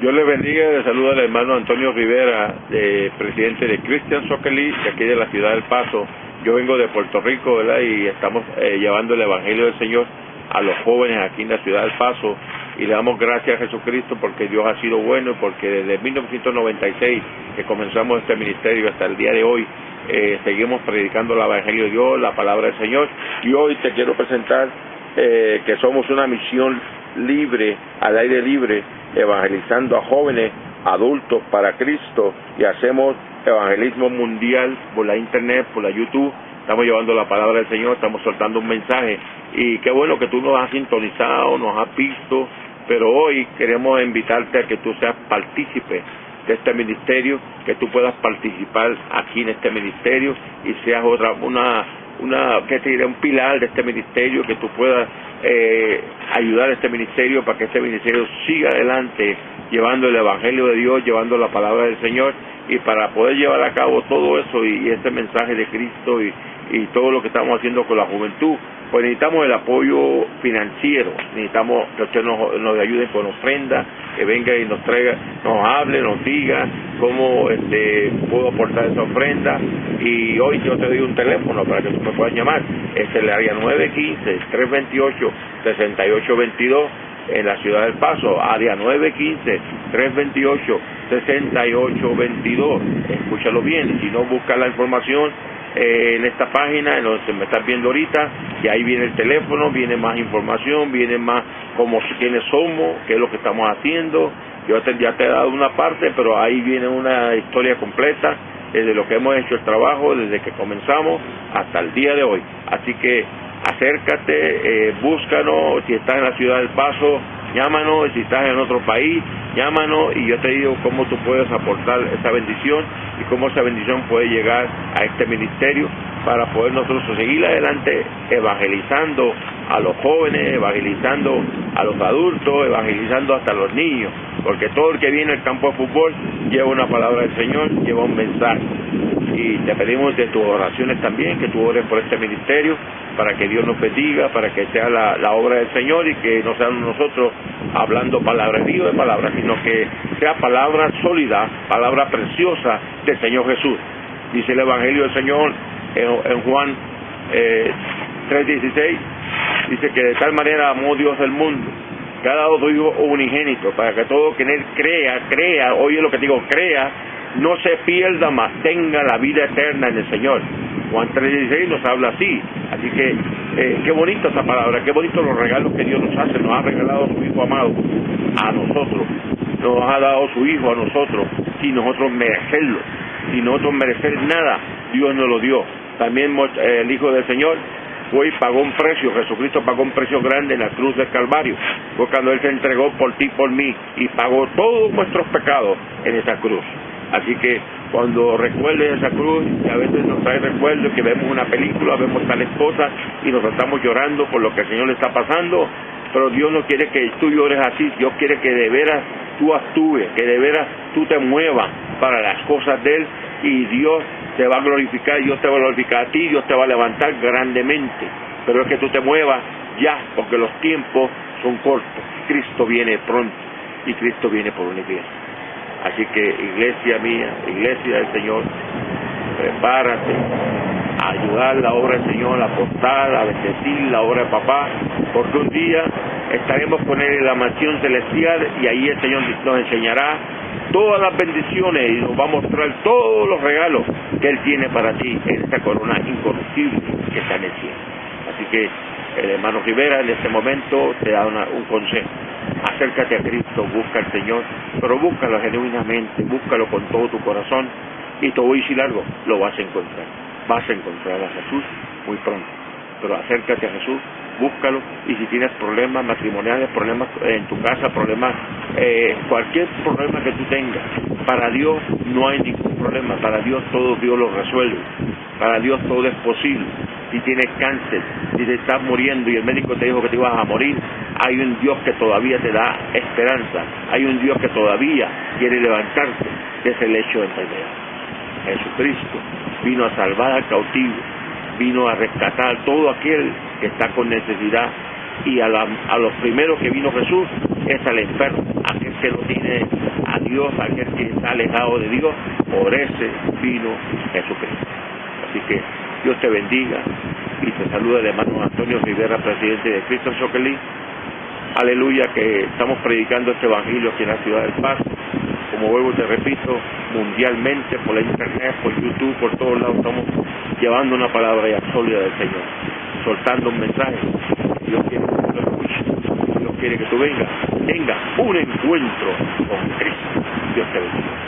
Dios le bendiga, le saluda al hermano Antonio Rivera, de, presidente de Christian Soccer League, de aquí de la ciudad del Paso. Yo vengo de Puerto Rico, ¿verdad? Y estamos eh, llevando el Evangelio del Señor a los jóvenes aquí en la ciudad del Paso. Y le damos gracias a Jesucristo porque Dios ha sido bueno y porque desde 1996 que comenzamos este ministerio hasta el día de hoy, eh, seguimos predicando el Evangelio de Dios, la palabra del Señor. Y hoy te quiero presentar eh, que somos una misión libre, al aire libre, evangelizando a jóvenes, adultos para Cristo y hacemos evangelismo mundial por la internet, por la YouTube. Estamos llevando la palabra del Señor, estamos soltando un mensaje y qué bueno que tú nos has sintonizado, nos has visto, pero hoy queremos invitarte a que tú seas partícipe de este ministerio, que tú puedas participar aquí en este ministerio y seas otra una una que te diré un pilar de este ministerio que tú puedas eh, ayudar a este ministerio para que este ministerio siga adelante llevando el evangelio de Dios llevando la palabra del Señor y para poder llevar a cabo todo eso y, este mensaje de Cristo y, y todo lo que estamos haciendo con la juventud pues necesitamos el apoyo financiero, necesitamos que usted nos, nos ayude con ofrenda, que venga y nos traiga, nos hable, nos diga cómo este, puedo aportar esa ofrenda. Y hoy yo te doy un teléfono para que tú me puedas llamar. Es el área 915-328-6822 en la ciudad del Paso, área 915-328-6822. Escúchalo bien, si no busca la información eh, en esta página, en donde me estás viendo ahorita, y ahí viene el teléfono, viene más información, viene más como quiénes somos, qué es lo que estamos haciendo. Yo ya te he dado una parte, pero ahí viene una historia completa desde lo que hemos hecho el trabajo, desde que comenzamos hasta el día de hoy. Así que acércate, eh, búscanos, si estás en la ciudad del Paso, llámanos, si estás en otro país, llámanos y yo te digo cómo tú puedes aportar esa bendición y cómo esa bendición puede llegar a este ministerio para poder nosotros seguir adelante evangelizando a los jóvenes, evangelizando a los adultos, evangelizando hasta a los niños, porque todo el que viene al campo de fútbol lleva una palabra del Señor, lleva un mensaje. Y te pedimos de tus oraciones también, que tú ores por este ministerio, para que Dios nos bendiga, para que sea la, obra del Señor y que no seamos nosotros hablando palabras vivas de palabras, sino que sea palabra sólida, palabra preciosa del Señor Jesús. Dice el Evangelio del Señor en, Juan eh, 3.16, dice que de tal manera amó Dios el mundo, que ha dado su Hijo unigénito, para que todo quien Él crea, crea, oye lo que digo, crea, no se pierda, más tenga la vida eterna en el Señor. Juan 3.16 nos habla así, así que eh, qué bonita esa palabra, qué bonitos los regalos que Dios nos hace, nos ha regalado a su Hijo amado, a nosotros, nos ha dado su Hijo a nosotros, sin nosotros merecerlo, sin nosotros merecer nada, Dios nos lo dio. También eh, el Hijo del Señor fue y pagó un precio, Jesucristo pagó un precio grande en la cruz del Calvario, fue cuando Él se entregó por ti, por mí, y pagó todos nuestros pecados en esa cruz. Así que cuando recuerdes esa cruz, y a veces nos trae recuerdos que vemos una película, vemos tal esposa y nos estamos llorando por lo que el Señor le está pasando, pero Dios no quiere que tú llores así, Dios quiere que de veras tú actúes, que de veras tú te muevas para las cosas de Él y Dios te va a glorificar, Dios te va a glorificar a ti, Dios te va a levantar grandemente. Pero es que tú te muevas ya, porque los tiempos son cortos. Cristo viene pronto y Cristo viene por una iglesia. Así que iglesia mía, iglesia del Señor, prepárate a ayudar la obra del Señor, a aportar, a bendecir la obra de papá, porque un día estaremos con Él en la mansión celestial y ahí el Señor nos enseñará todas las bendiciones y nos va a mostrar todos los regalos que Él tiene para ti en esta corona incorruptible que está en el cielo. Así que el hermano Rivera en este momento te da un consejo. Acércate a Cristo, busca al Señor, pero búscalo genuinamente, búscalo con todo tu corazón y te voy a decir algo, lo vas a encontrar. Vas a encontrar a Jesús muy pronto. Pero acércate a Jesús búscalo y si tienes problemas matrimoniales, problemas en tu casa, problemas, eh, cualquier problema que tú tengas, para Dios no hay ningún problema, para Dios todo Dios lo resuelve, para Dios todo es posible. Si tienes cáncer, si te estás muriendo y el médico te dijo que te ibas a morir, hay un Dios que todavía te da esperanza, hay un Dios que todavía quiere levantarte de ese lecho de enfermedad. Jesucristo vino a salvar al cautivo, vino a rescatar a todo aquel que está con necesidad y a, los primeros que vino Jesús es al enfermo, a que no tiene a Dios, aquel que está alejado de Dios, por ese vino Jesucristo. Así que Dios te bendiga y te saluda el hermano Antonio Rivera, presidente de Cristo Choquelí. Aleluya, que estamos predicando este evangelio aquí en la ciudad del Paz. Como vuelvo te repito, mundialmente, por la internet, por YouTube, por todos lados, estamos llevando una palabra ya sólida del Señor, soltando un mensaje. Dios quiere que tú lo escuches, Dios quiere que tú vengas, tenga un encuentro con Cristo. Dios te bendiga.